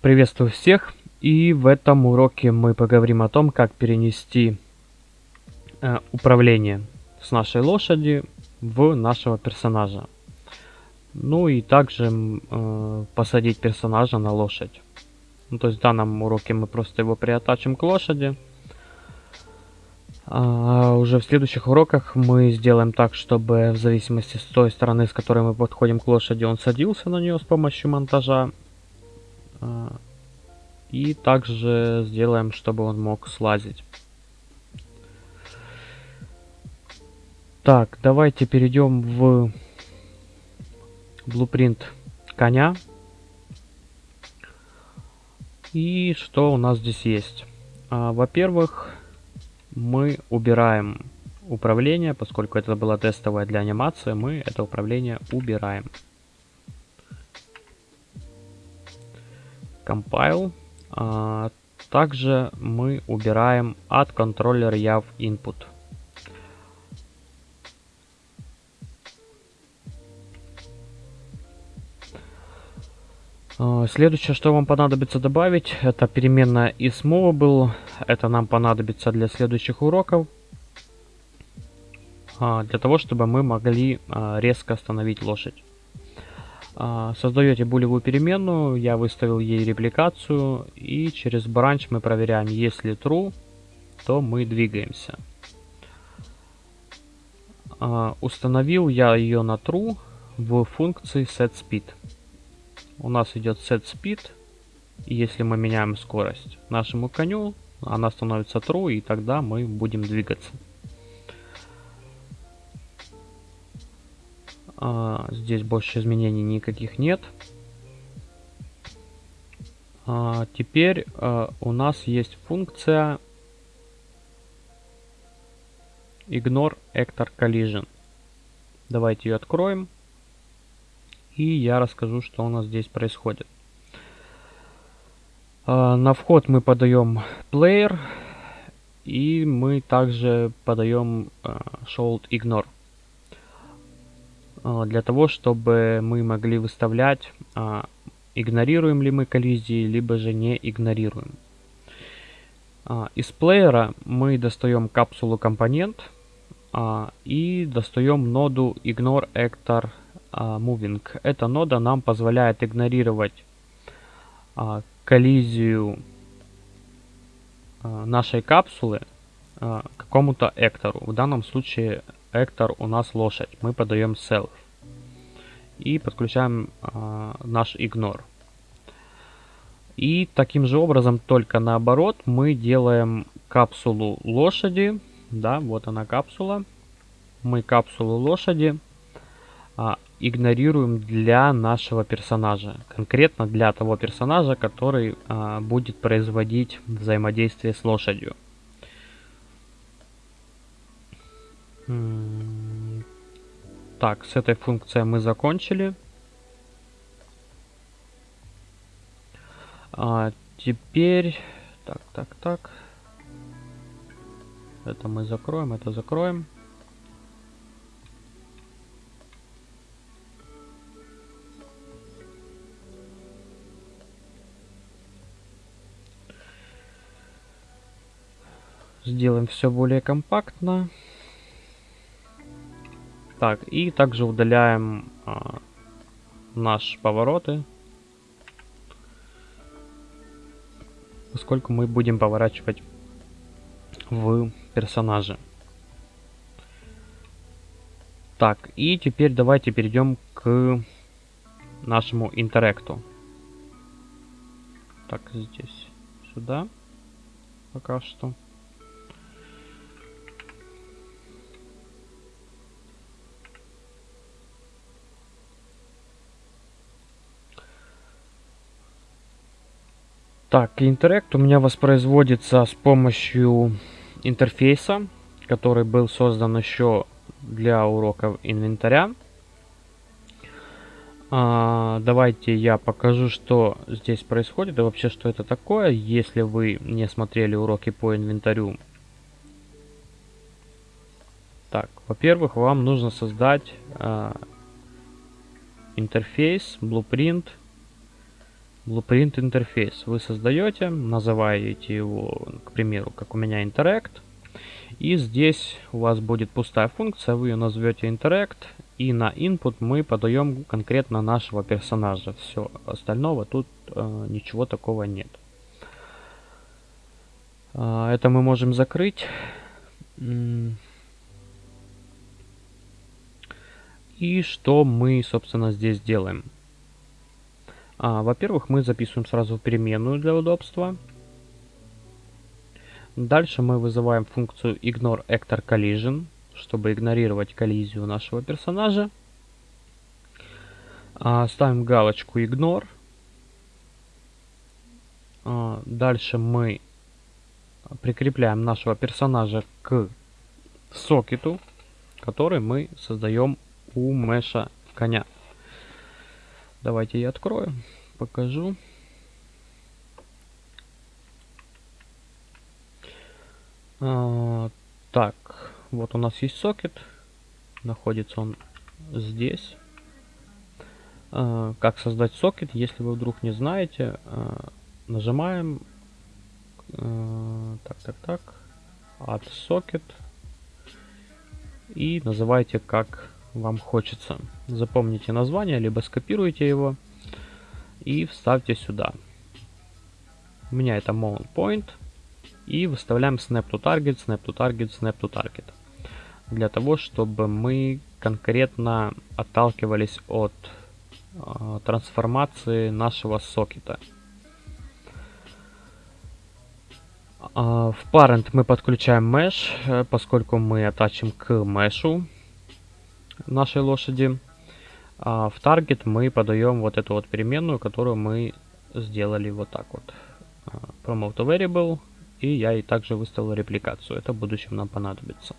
Приветствую всех! И в этом уроке мы поговорим о том, как перенести э, управление с нашей лошади в нашего персонажа. Ну и также э, посадить персонажа на лошадь. Ну, то есть в данном уроке мы просто его приотачим к лошади. А уже в следующих уроках мы сделаем так, чтобы в зависимости с той стороны, с которой мы подходим к лошади, он садился на нее с помощью монтажа. А, и также сделаем, чтобы он мог слазить. Так, давайте перейдем в blueprint коня. И что у нас здесь есть? А, Во-первых, мы убираем управление, поскольку это было тестовое для анимации, мы это управление убираем. Compile. А, также мы убираем от контроллер YAV input. А, следующее, что вам понадобится добавить, это переменная isMovable. Это нам понадобится для следующих уроков. А, для того, чтобы мы могли а, резко остановить лошадь. Создаете булевую переменную, я выставил ей репликацию. И через branch мы проверяем, если true, то мы двигаемся. Установил я ее на true в функции setSpeed у нас идет set speed. И если мы меняем скорость нашему коню, она становится true, и тогда мы будем двигаться. А, здесь больше изменений никаких нет. А, теперь а, у нас есть функция ignore actor collision. Давайте ее откроем и я расскажу, что у нас здесь происходит. На вход мы подаем player и мы также подаем show ignore для того, чтобы мы могли выставлять, игнорируем ли мы коллизии, либо же не игнорируем. Из плеера мы достаем капсулу компонент и достаем ноду ignore actor а, moving. Эта нода нам позволяет игнорировать а, коллизию а, нашей капсулы какому-то эктору. В данном случае эктор у нас лошадь. Мы подаем self. И подключаем наш ignore. И таким же образом, только наоборот, мы делаем капсулу лошади. Да, вот она капсула. Мы капсулу лошади игнорируем для нашего персонажа. Конкретно для того персонажа, который а, будет производить взаимодействие с лошадью. Так, с этой функцией мы закончили. А, теперь... Так, так, так. Это мы закроем, это закроем. Сделаем все более компактно. Так, и также удаляем а, наши повороты. Поскольку мы будем поворачивать в персонаже. Так, и теперь давайте перейдем к нашему интеракту. Так, здесь, сюда пока что. Так, интеракт у меня воспроизводится с помощью интерфейса, который был создан еще для уроков инвентаря. А, давайте я покажу, что здесь происходит и вообще, что это такое, если вы не смотрели уроки по инвентарю. Так, во-первых, вам нужно создать а, интерфейс, blueprint Blueprint интерфейс вы создаете, называете его, к примеру, как у меня Interact. И здесь у вас будет пустая функция, вы ее назовете Interact. И на input мы подаем конкретно нашего персонажа. Все остального тут э, ничего такого нет. Э, это мы можем закрыть. И что мы, собственно, здесь делаем? А, Во-первых, мы записываем сразу переменную для удобства. Дальше мы вызываем функцию ignore actor collision, чтобы игнорировать коллизию нашего персонажа. А, ставим галочку ignore. А, дальше мы прикрепляем нашего персонажа к сокету, который мы создаем у меша коня. Давайте я открою, покажу. А, так, вот у нас есть сокет. Находится он здесь. А, как создать сокет, если вы вдруг не знаете, а, нажимаем а, так, так, так, add socket и называйте как вам хочется. Запомните название, либо скопируйте его и вставьте сюда. У меня это mount point. И выставляем snap to target, snap to target, snap to target. Для того, чтобы мы конкретно отталкивались от э, трансформации нашего сокета. Uh, в parent мы подключаем mesh, э, поскольку мы атачим к мешу нашей лошади. А в target мы подаем вот эту вот переменную, которую мы сделали вот так вот. А, promote variable. И я и также выставил репликацию. Это в будущем нам понадобится.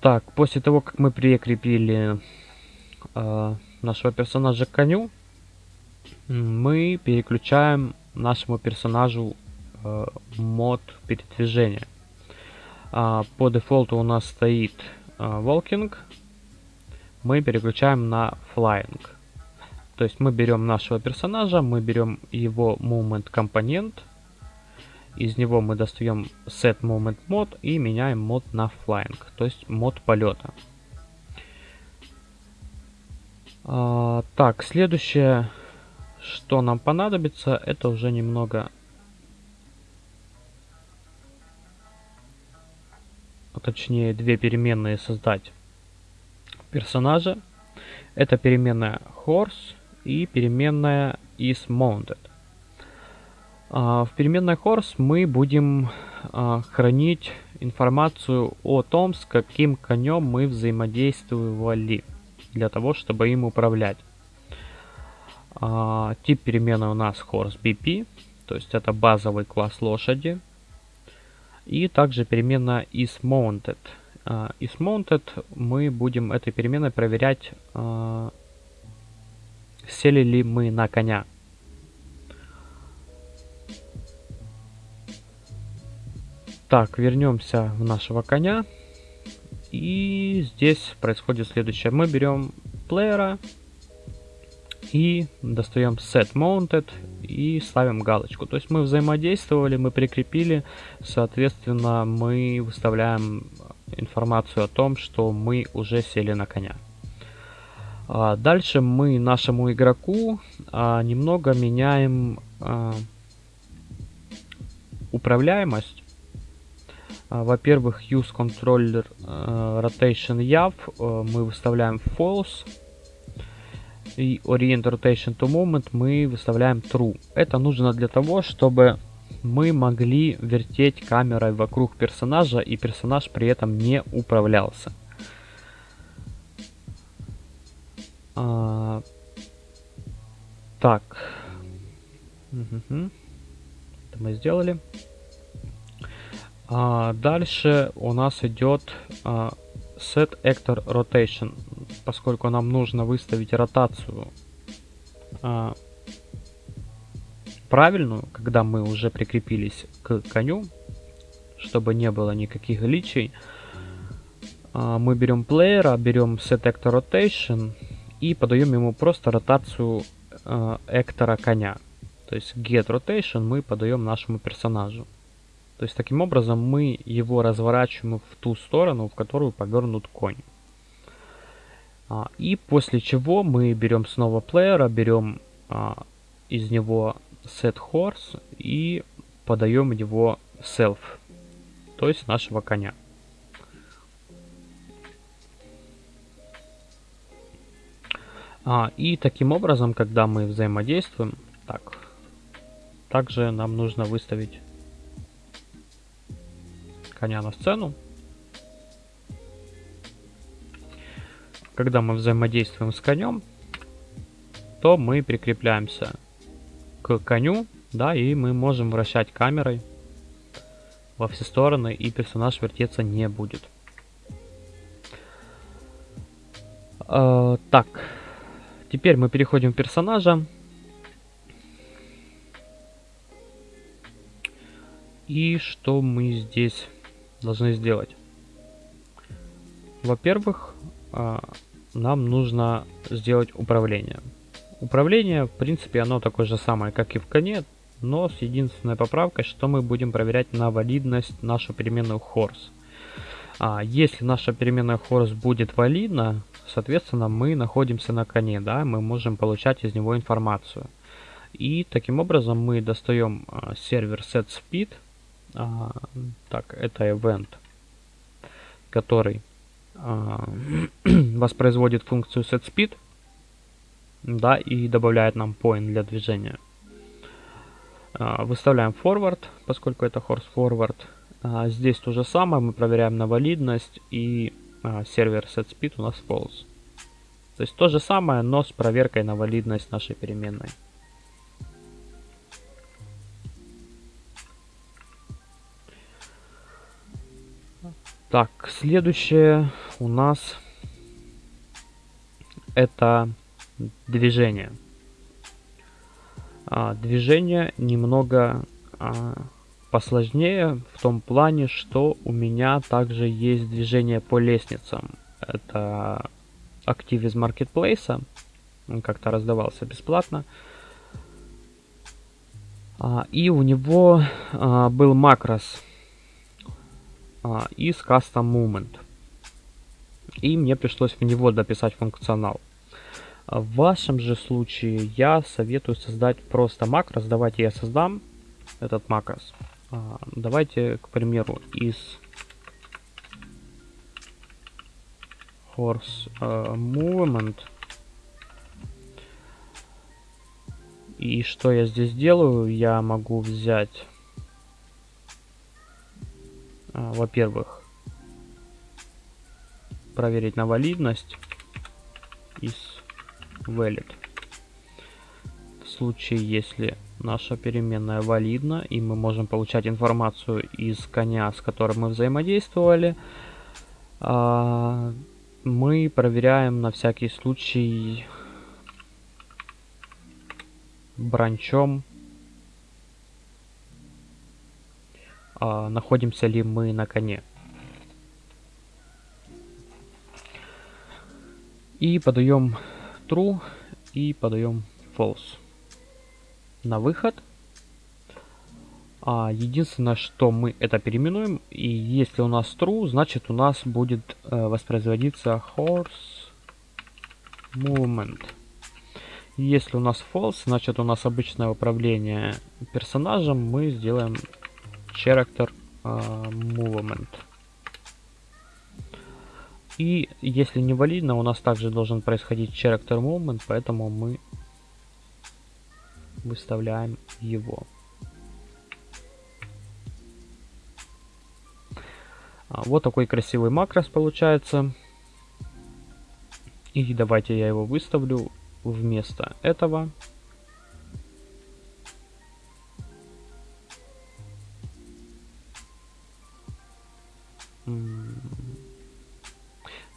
Так, после того, как мы прикрепили э, нашего персонажа к коню, мы переключаем нашему персонажу э, мод передвижения. А, по дефолту у нас стоит а, walking. Мы переключаем на flying. То есть мы берем нашего персонажа, мы берем его movement компонент. Из него мы достаем set movement mode и меняем мод на flying, то есть мод полета. А, так, следующее, что нам понадобится, это уже немного точнее две переменные создать персонажа. Это переменная horse и переменная is mounted. А, в переменной horse мы будем а, хранить информацию о том, с каким конем мы взаимодействовали, для того, чтобы им управлять. А, тип переменной у нас horse BP, то есть это базовый класс лошади. И также переменная isMounted. IsMounted мы будем этой переменной проверять, uh, сели ли мы на коня. Так, вернемся в нашего коня. И здесь происходит следующее. Мы берем плеера и достаем set mounted и ставим галочку. То есть мы взаимодействовали, мы прикрепили, соответственно, мы выставляем информацию о том, что мы уже сели на коня. А дальше мы нашему игроку а, немного меняем а, управляемость. Во-первых, use controller uh, rotation yav uh, мы выставляем false и Orient Rotation to Moment мы выставляем True. Это нужно для того, чтобы мы могли вертеть камерой вокруг персонажа, и персонаж при этом не управлялся. А, так. Угу. Это мы сделали. А, дальше у нас идет а, Set Actor Rotation поскольку нам нужно выставить ротацию а, правильную, когда мы уже прикрепились к коню, чтобы не было никаких гличей, а, мы берем плеера, берем Set Actor Rotation и подаем ему просто ротацию э, эктора коня. То есть get rotation мы подаем нашему персонажу. То есть таким образом мы его разворачиваем в ту сторону, в которую повернут конь. А, и после чего мы берем снова плеера, берем а, из него set horse и подаем его self, то есть нашего коня. А, и таким образом, когда мы взаимодействуем, так, также нам нужно выставить коня на сцену. Когда мы взаимодействуем с конем, то мы прикрепляемся к коню, да, и мы можем вращать камерой во все стороны, и персонаж вертеться не будет. Э, так, Теперь мы переходим в персонажа. И что мы здесь должны сделать? Во-первых, а, нам нужно сделать управление. Управление, в принципе, оно такое же самое, как и в коне, но с единственной поправкой, что мы будем проверять на валидность нашу переменную horse. А если наша переменная horse будет валидна, соответственно, мы находимся на коне, да, мы можем получать из него информацию. И таким образом мы достаем а, сервер setSpeed, а, так, это event, который а, воспроизводит функцию setSpeed, да, и добавляет нам point для движения. А, выставляем forward, поскольку это horse forward. А, здесь то же самое, мы проверяем на валидность и а, сервер setSpeed у нас false. То есть то же самое, но с проверкой на валидность нашей переменной. Так, следующее у нас это движение. А, движение немного а, посложнее в том плане, что у меня также есть движение по лестницам. Это актив из маркетплейса. Он как-то раздавался бесплатно. А, и у него а, был макрос а, из Custom Movement. И мне пришлось в него дописать функционал. В вашем же случае я советую создать просто макрос. Давайте я создам этот макрос. А, давайте, к примеру, из horse uh, movement и что я здесь делаю я могу взять во-первых проверить на валидность из valid в случае если наша переменная валидна, и мы можем получать информацию из коня, с которым мы взаимодействовали. А, мы проверяем на всякий случай бранчом, а, находимся ли мы на коне. И подаем true и подаем false на выход. А, единственное, что мы это переименуем, и если у нас true, значит у нас будет э, воспроизводиться horse movement. Если у нас false, значит у нас обычное управление персонажем, мы сделаем character э, movement. И если не валидно, у нас также должен происходить character movement, поэтому мы выставляем его. А, вот такой красивый макрос получается. И давайте я его выставлю вместо этого.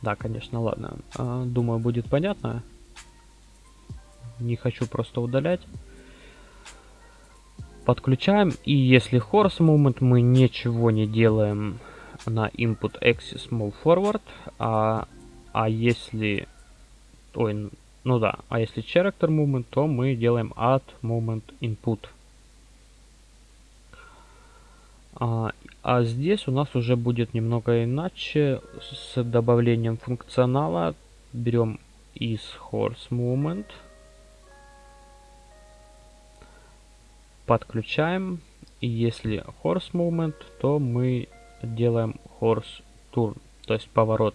Да, конечно, ладно. А, думаю, будет понятно. Не хочу просто удалять. Подключаем. И если horse moment мы ничего не делаем на input axis move forward. А, а если... Ой, ну да, а если character movement, то мы делаем add movement input. А, здесь у нас уже будет немного иначе с добавлением функционала. Берем из horse movement. Подключаем. И если horse movement, то мы делаем horse turn, то есть поворот.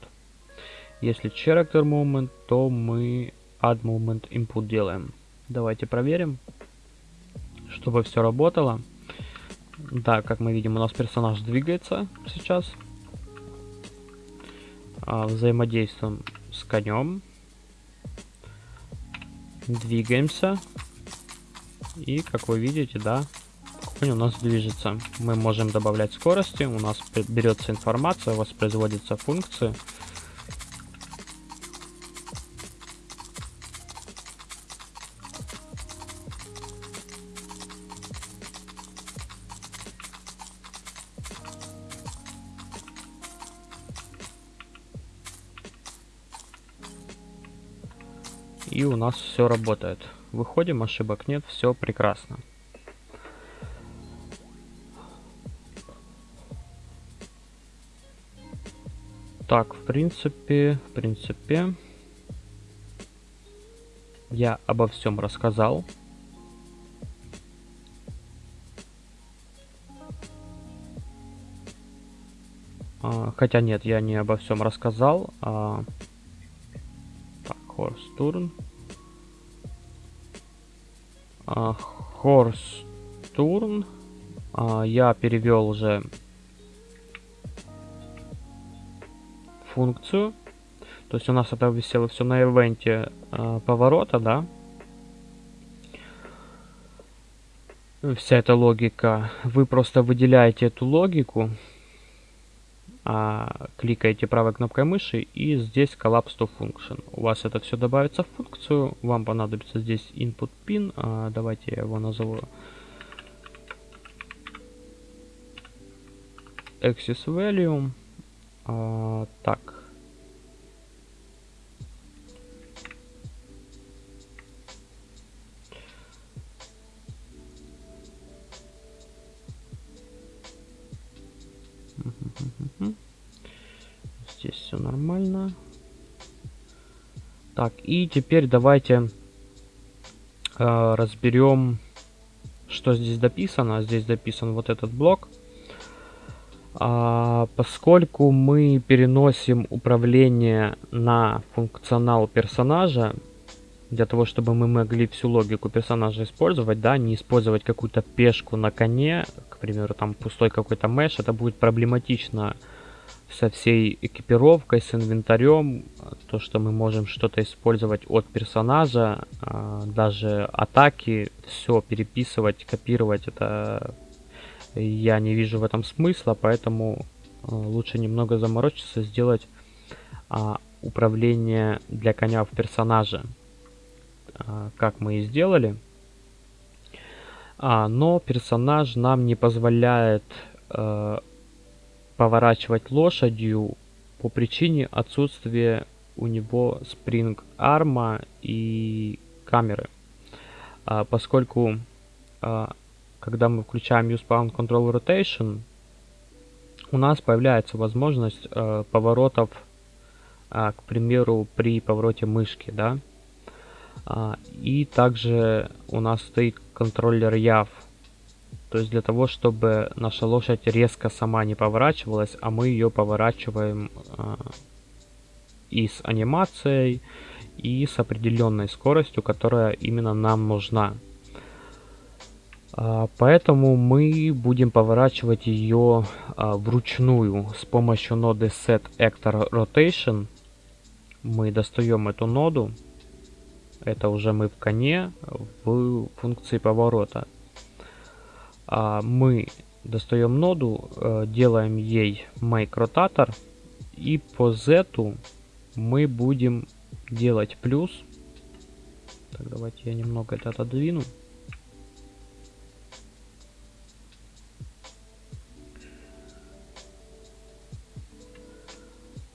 Если character movement, то мы add movement input делаем. Давайте проверим, чтобы все работало. Да, как мы видим, у нас персонаж двигается сейчас. А, взаимодействуем с конем. Двигаемся. И, как вы видите, да, конь у нас движется. Мы можем добавлять скорости, у нас берется информация, воспроизводится функции. И у нас все работает. Выходим, ошибок нет, все прекрасно. Так, в принципе, в принципе, я обо всем рассказал. А, хотя нет, я не обо всем рассказал. Turn. А, Turn. А, я перевел уже функцию. То есть у нас это висело все на ивенте э, поворота, да. Вся эта логика. Вы просто выделяете эту логику, а, кликаете правой кнопкой мыши и здесь collapse to function. У вас это все добавится в функцию. Вам понадобится здесь input pin. А, давайте я его назову access value. А, так. Нормально. Так, и теперь давайте э, разберем, что здесь дописано. Здесь дописан вот этот блок. А, поскольку мы переносим управление на функционал персонажа, для того, чтобы мы могли всю логику персонажа использовать, да, не использовать какую-то пешку на коне, к примеру, там пустой какой-то меш, это будет проблематично со всей экипировкой, с инвентарем, то, что мы можем что-то использовать от персонажа, а, даже атаки, все переписывать, копировать, это я не вижу в этом смысла, поэтому э, лучше немного заморочиться, сделать а, управление для коня в персонаже, а, как мы и сделали. А, но персонаж нам не позволяет а, поворачивать лошадью по причине отсутствия у него спринг арма и камеры. А, поскольку а, когда мы включаем Use Pound Control Rotation, у нас появляется возможность э, поворотов, э, к примеру, при повороте мышки, да. А, и также у нас стоит контроллер YAV, то есть для того, чтобы наша лошадь резко сама не поворачивалась, а мы ее поворачиваем э, и с анимацией, и с определенной скоростью, которая именно нам нужна. А, поэтому мы будем поворачивать ее а, вручную с помощью ноды Set Actor Rotation. Мы достаем эту ноду. Это уже мы в коне в функции поворота. А, мы достаем ноду, э, делаем ей Make Rotator. И по Z мы будем делать плюс. Так, давайте я немного это отодвину.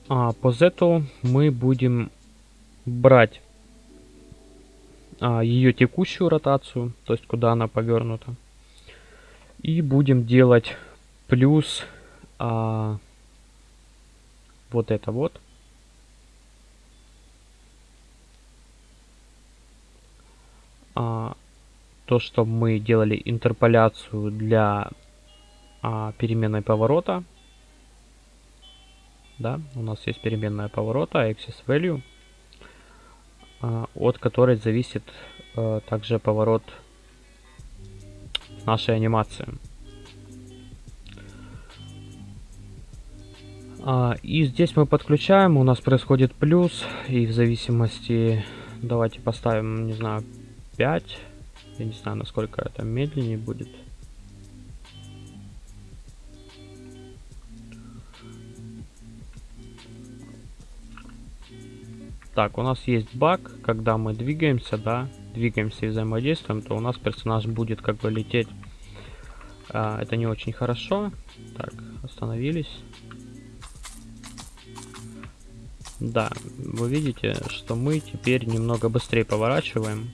А по Z мы будем брать а, ее текущую ротацию, то есть куда она повернута. И будем делать плюс а, вот это вот. А, то, что мы делали интерполяцию для а, переменной поворота. Да, у нас есть переменная поворота, axis value, а, от которой зависит а, также поворот нашей анимации. А, и здесь мы подключаем, у нас происходит плюс, и в зависимости, давайте поставим, не знаю, 5. Я не знаю, насколько это медленнее будет. Так, у нас есть баг, когда мы двигаемся, да, двигаемся и взаимодействуем, то у нас персонаж будет как бы лететь. А, это не очень хорошо. Так, остановились. Да, вы видите, что мы теперь немного быстрее поворачиваем.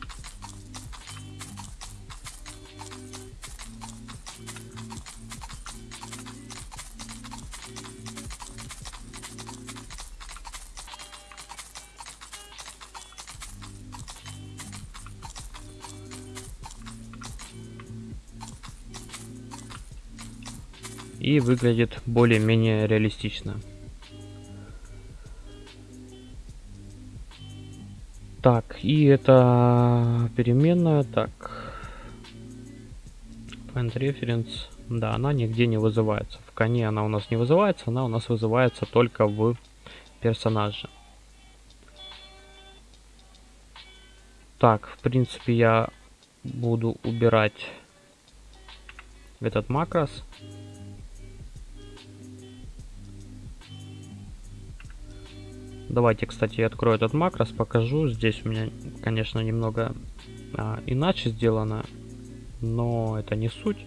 И выглядит более-менее реалистично. Так, и это переменная, так. Point reference, да, она нигде не вызывается. В коне она у нас не вызывается, она у нас вызывается только в персонаже. Так, в принципе, я буду убирать этот макрос. Давайте, кстати, я открою этот макрос, покажу. Здесь у меня, конечно, немного а, иначе сделано, но это не суть.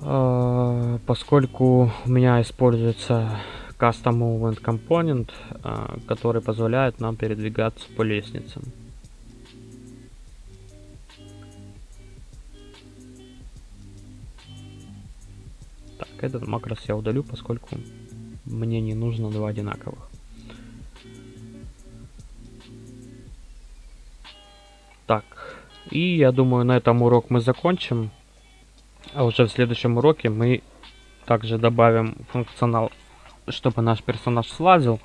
А, поскольку у меня используется Custom Movement Component, а, который позволяет нам передвигаться по лестницам. Так, этот макрос я удалю, поскольку мне не нужно два одинаковых. Так, и я думаю, на этом урок мы закончим. А уже в следующем уроке мы также добавим функционал, чтобы наш персонаж слазил.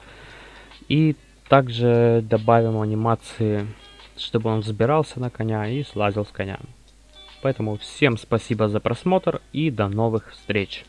И также добавим анимации, чтобы он забирался на коня и слазил с коня. Поэтому всем спасибо за просмотр и до новых встреч.